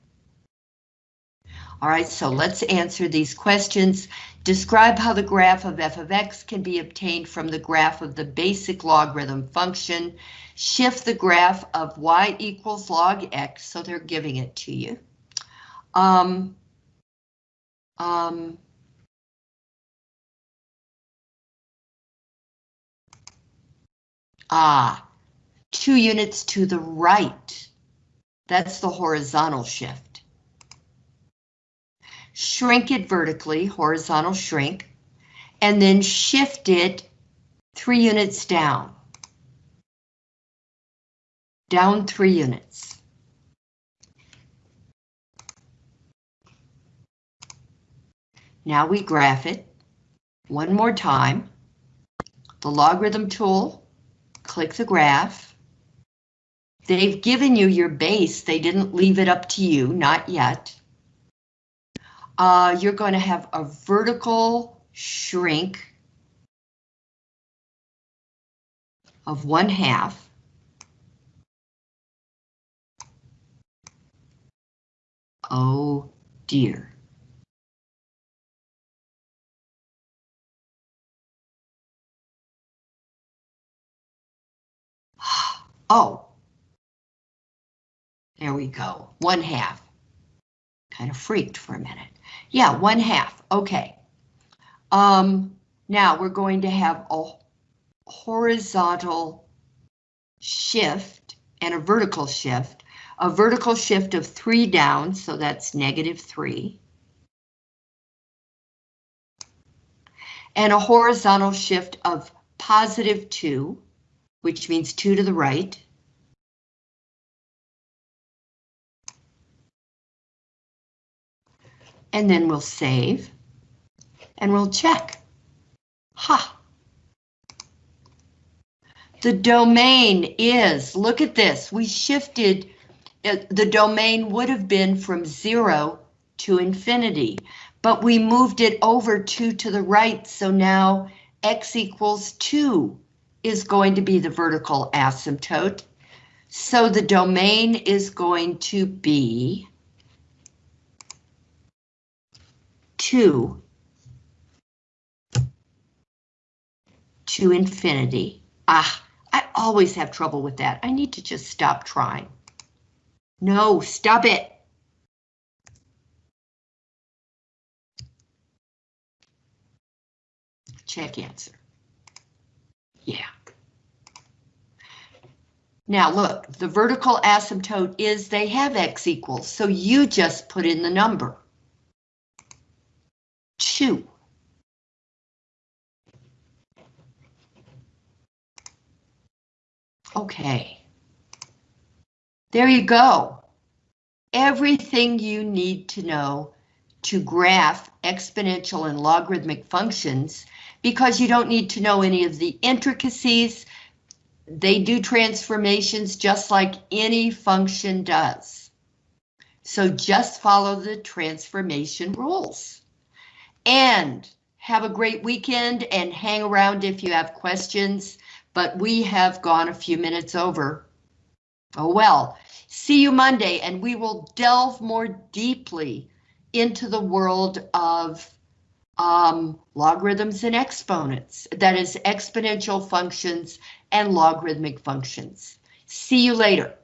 All right, so let's answer these questions. Describe how the graph of f of x can be obtained from the graph of the basic logarithm function shift the graph of y equals log x, so they're giving it to you. Um, Um, ah, two units to the right. That's the horizontal shift. Shrink it vertically, horizontal shrink, and then shift it three units down. Down three units. Now we graph it one more time. The logarithm tool, click the graph. They've given you your base. They didn't leave it up to you, not yet. Uh, you're going to have a vertical shrink of one half. Oh dear. Oh. There we go, one half. Kind of freaked for a minute. Yeah, one half, okay. Um, now we're going to have a horizontal shift and a vertical shift. A vertical shift of three down, so that's negative three. And a horizontal shift of positive two, which means two to the right. And then we'll save. And we'll check. Ha! The domain is, look at this, we shifted, uh, the domain would have been from zero to infinity, but we moved it over two to the right, so now x equals two is going to be the vertical asymptote. So the domain is going to be 2 to infinity. Ah, I always have trouble with that. I need to just stop trying. No, stop it. Check answer. Yeah. Now look, the vertical asymptote is they have x equals, so you just put in the number. 2. Okay. There you go. Everything you need to know to graph exponential and logarithmic functions because you don't need to know any of the intricacies. They do transformations just like any function does. So just follow the transformation rules. And have a great weekend and hang around if you have questions, but we have gone a few minutes over. Oh well, see you Monday and we will delve more deeply into the world of um, logarithms and exponents, that is exponential functions and logarithmic functions. See you later.